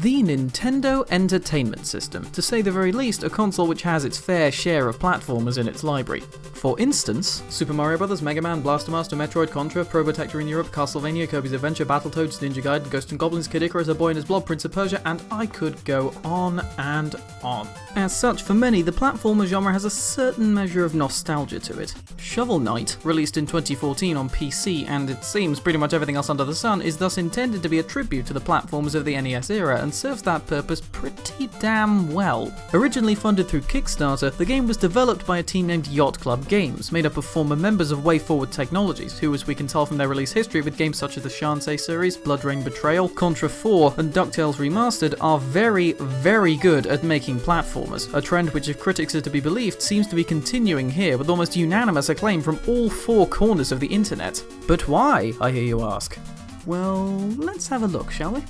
the Nintendo Entertainment System, to say the very least, a console which has its fair share of platformers in its library. For instance, Super Mario Bros., Mega Man, Blaster Master, Metroid, Contra, Probotector in Europe, Castlevania, Kirby's Adventure, Battletoads, Ninja Gaiden, Ghost and Goblins, Kid Icarus, A Boy and His Blob, Prince of Persia, and I could go on and on. As such, for many, the platformer genre has a certain measure of nostalgia to it. Shovel Knight, released in 2014 on PC, and it seems pretty much everything else under the sun, is thus intended to be a tribute to the platformers of the NES era and serves that purpose pretty damn well. Originally funded through Kickstarter, the game was developed by a team named Yacht Club Games, made up of former members of WayForward Technologies, who, as we can tell from their release history with games such as the Shantae series, BloodRayne Betrayal, Contra 4, and DuckTales Remastered, are very, very good at making platformers, a trend which, if critics are to be believed, seems to be continuing here with almost unanimous acclaim from all four corners of the internet. But why, I hear you ask? Well, let's have a look, shall we?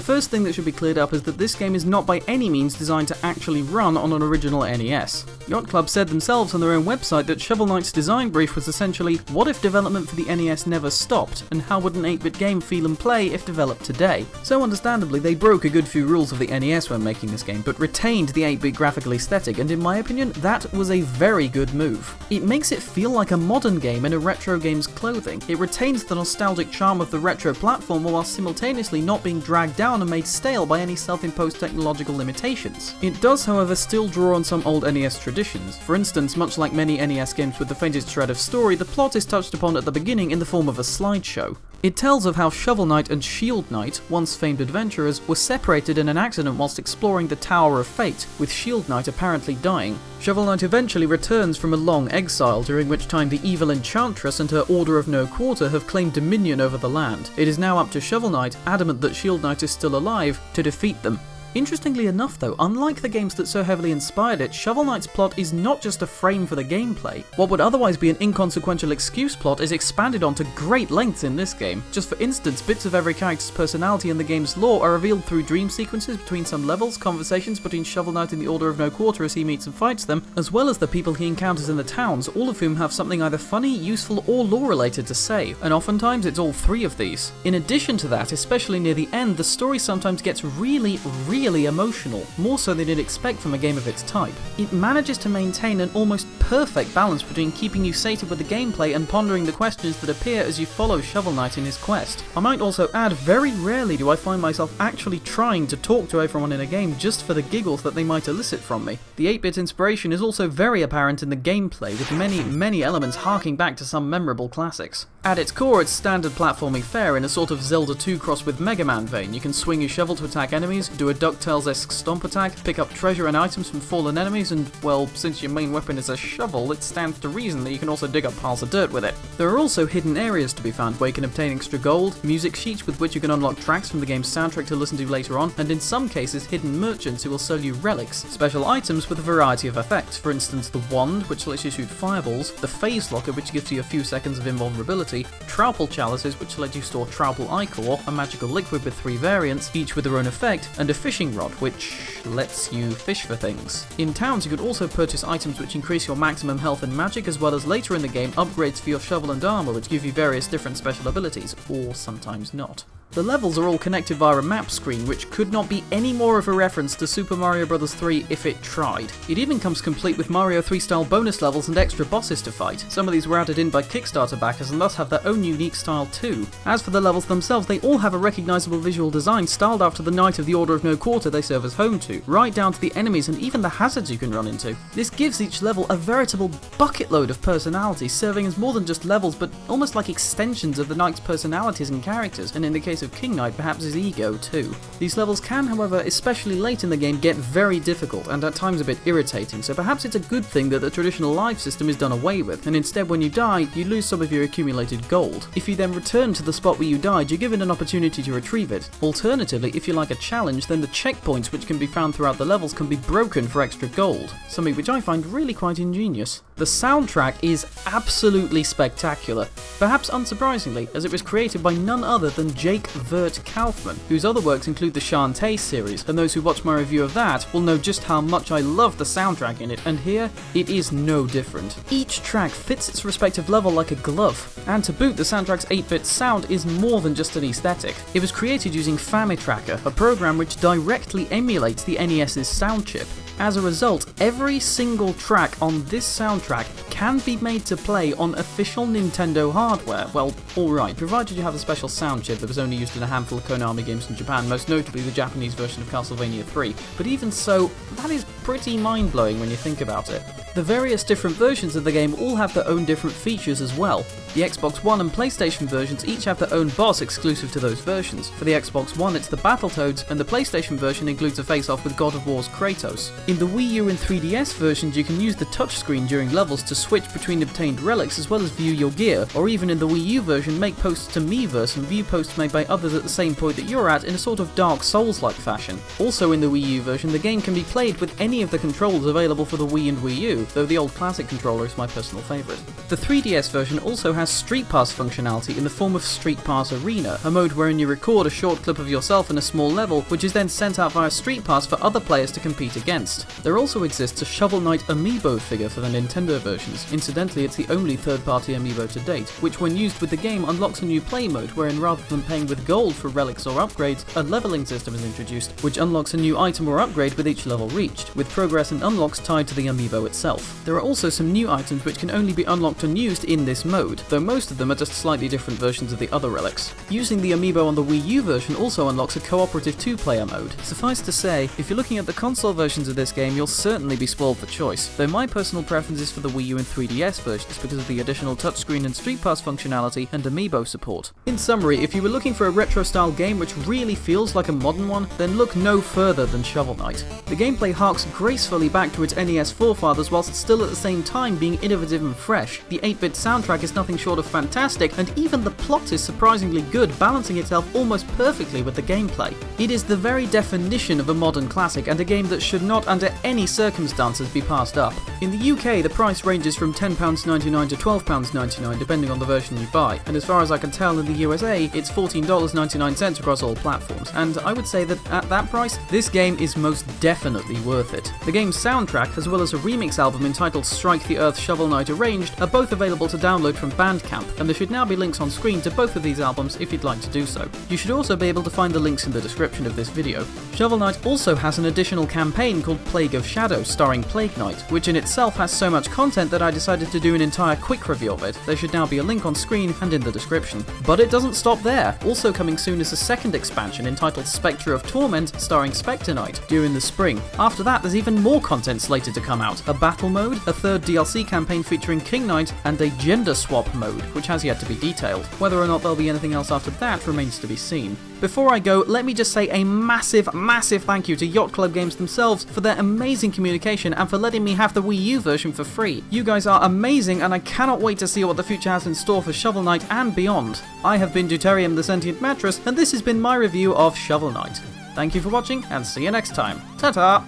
The first thing that should be cleared up is that this game is not by any means designed to actually run on an original NES. Yacht Club said themselves on their own website that Shovel Knight's design brief was essentially, what if development for the NES never stopped, and how would an 8-bit game feel and play if developed today? So understandably, they broke a good few rules of the NES when making this game, but retained the 8-bit graphical aesthetic, and in my opinion, that was a very good move. It makes it feel like a modern game in a retro game's clothing. It retains the nostalgic charm of the retro platformer while simultaneously not being dragged down and made stale by any self-imposed technological limitations. It does, however, still draw on some old NES traditions. For instance, much like many NES games with the faintest shred of story, the plot is touched upon at the beginning in the form of a slideshow. It tells of how Shovel Knight and Shield Knight, once famed adventurers, were separated in an accident whilst exploring the Tower of Fate, with Shield Knight apparently dying. Shovel Knight eventually returns from a long exile, during which time the evil Enchantress and her Order of No Quarter have claimed dominion over the land. It is now up to Shovel Knight, adamant that Shield Knight is still alive, to defeat them. Interestingly enough though, unlike the games that so heavily inspired it, Shovel Knight's plot is not just a frame for the gameplay. What would otherwise be an inconsequential excuse plot is expanded on to great lengths in this game. Just for instance, bits of every character's personality in the game's lore are revealed through dream sequences between some levels, conversations between Shovel Knight and the Order of No Quarter as he meets and fights them, as well as the people he encounters in the towns, all of whom have something either funny, useful, or lore related to say, and oftentimes it's all three of these. In addition to that, especially near the end, the story sometimes gets really, really really emotional, more so than you'd expect from a game of its type. It manages to maintain an almost perfect balance between keeping you sated with the gameplay and pondering the questions that appear as you follow Shovel Knight in his quest. I might also add, very rarely do I find myself actually trying to talk to everyone in a game just for the giggles that they might elicit from me. The 8-bit inspiration is also very apparent in the gameplay, with many, many elements harking back to some memorable classics. At its core, it's standard platforming fare in a sort of Zelda 2 cross with Mega Man vein. You can swing your shovel to attack enemies, do a DuckTales-esque stomp attack, pick up treasure and items from fallen enemies, and, well, since your main weapon is a shovel, it stands to reason that you can also dig up piles of dirt with it. There are also hidden areas to be found where you can obtain extra gold, music sheets with which you can unlock tracks from the game's soundtrack to listen to later on, and in some cases hidden merchants who will sell you relics, special items with a variety of effects, for instance the wand, which lets you shoot fireballs, the Phase Locket, which gives you a few seconds of invulnerability, Troupple chalices, which let you store Troupple Ichor, a magical liquid with three variants, each with their own effect, and a fishing rod, which lets you fish for things. In towns, you could also purchase items which increase your maximum health and magic, as well as later in the game, upgrades for your shovel and armor, which give you various different special abilities, or sometimes not. The levels are all connected via a map screen, which could not be any more of a reference to Super Mario Bros. 3 if it tried. It even comes complete with Mario 3 style bonus levels and extra bosses to fight. Some of these were added in by Kickstarter backers and thus have their own unique style too. As for the levels themselves, they all have a recognisable visual design styled after the Knight of the Order of No Quarter they serve as home to, right down to the enemies and even the hazards you can run into. This gives each level a veritable bucket load of personality, serving as more than just levels but almost like extensions of the Knight's personalities and characters, and in the case case of King Knight, perhaps his ego too. These levels can, however, especially late in the game, get very difficult and at times a bit irritating, so perhaps it's a good thing that the traditional life system is done away with, and instead when you die, you lose some of your accumulated gold. If you then return to the spot where you died, you're given an opportunity to retrieve it. Alternatively, if you like a challenge, then the checkpoints which can be found throughout the levels can be broken for extra gold, something which I find really quite ingenious. The soundtrack is absolutely spectacular, perhaps unsurprisingly, as it was created by none other than Jake Virt Kaufman, whose other works include the Shantae series, and those who watch my review of that will know just how much I love the soundtrack in it, and here, it is no different. Each track fits its respective level like a glove, and to boot, the soundtrack's 8-bit sound is more than just an aesthetic. It was created using FamiTracker, a program which directly emulates the NES's sound chip. As a result, every single track on this soundtrack can be made to play on official Nintendo hardware. Well, alright, provided you have a special sound chip that was only used in a handful of Konami games in Japan, most notably the Japanese version of Castlevania 3. But even so, that is pretty mind blowing when you think about it. The various different versions of the game all have their own different features as well. The Xbox One and PlayStation versions each have their own boss exclusive to those versions. For the Xbox One, it's the Battletoads, and the PlayStation version includes a face-off with God of War's Kratos. In the Wii U and 3DS versions, you can use the touchscreen during levels to switch between obtained relics as well as view your gear, or even in the Wii U version, make posts to Miiverse and view posts made by others at the same point that you're at in a sort of Dark Souls-like fashion. Also in the Wii U version, the game can be played with any of the controls available for the Wii and Wii U, though the old classic controller is my personal favourite. The 3DS version also has Street Pass functionality in the form of Street Pass Arena, a mode wherein you record a short clip of yourself in a small level, which is then sent out via Street Pass for other players to compete against. There also exists a Shovel Knight amiibo figure for the Nintendo versions. Incidentally, it's the only third-party amiibo to date, which when used with the game unlocks a new play mode wherein rather than paying with gold for relics or upgrades, a leveling system is introduced, which unlocks a new item or upgrade with each level reached, with progress and unlocks tied to the amiibo itself. There are also some new items which can only be unlocked and used in this mode, though most of them are just slightly different versions of the other relics. Using the amiibo on the Wii U version also unlocks a cooperative two-player mode. Suffice to say, if you're looking at the console versions of this game, you'll certainly be spoiled for choice, though my personal preference is for the Wii U and 3DS versions because of the additional touchscreen and Street Pass functionality and amiibo support. In summary, if you were looking for a retro-style game which really feels like a modern one, then look no further than Shovel Knight. The gameplay harks gracefully back to its NES forefathers whilst still at the same time being innovative and fresh. The 8-bit soundtrack is nothing short of fantastic, and even the plot is surprisingly good, balancing itself almost perfectly with the gameplay. It is the very definition of a modern classic and a game that should not under any circumstances be passed up. In the UK, the price ranges from £10.99 to £12.99 depending on the version you buy, and as far as I can tell in the USA, it's $14.99 across all platforms, and I would say that at that price, this game is most definitely worth it. The game's soundtrack, as well as a remix album entitled Strike the Earth Shovel Knight Arranged, are both available to download from Bandcamp, and there should now be links on screen to both of these albums if you'd like to do so. You should also be able to find the links in the description of this video. Shovel Knight also has an additional campaign called Plague of Shadows starring Plague Knight, which in itself has so much content that I decided to do an entire quick review of it. There should now be a link on screen and in the description. But it doesn't stop there. Also coming soon is a second expansion entitled Spectre of Torment starring Spectre Knight during the spring. After that, there's even more content slated to come out. A battle mode, a third DLC campaign featuring King Knight, and a gender swap mode, which has yet to be detailed. Whether or not there'll be anything else after that remains to be seen. Before I go, let me just say a massive, massive thank you to Yacht Club Games themselves for their amazing communication and for letting me have the Wii U version for free. You guys are amazing and I cannot wait to see what the future has in store for Shovel Knight and beyond. I have been Deuterium the Sentient Mattress and this has been my review of Shovel Knight. Thank you for watching and see you next time. Ta-ta!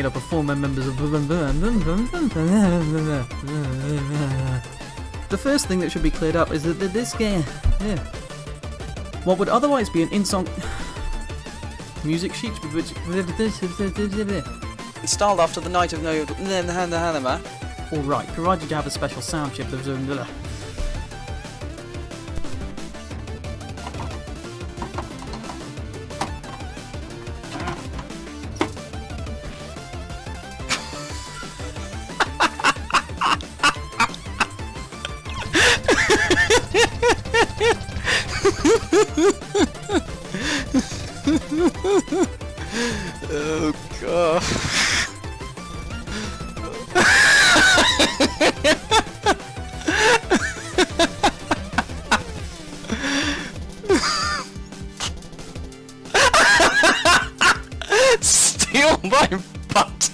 Made up of former members of. The first thing that should be cleared up is that this game. Yeah. What would otherwise be an in song. Music sheet with which. Installed after the night of no. Alright, provided you have a special sound chip that oh god. Steal my butt!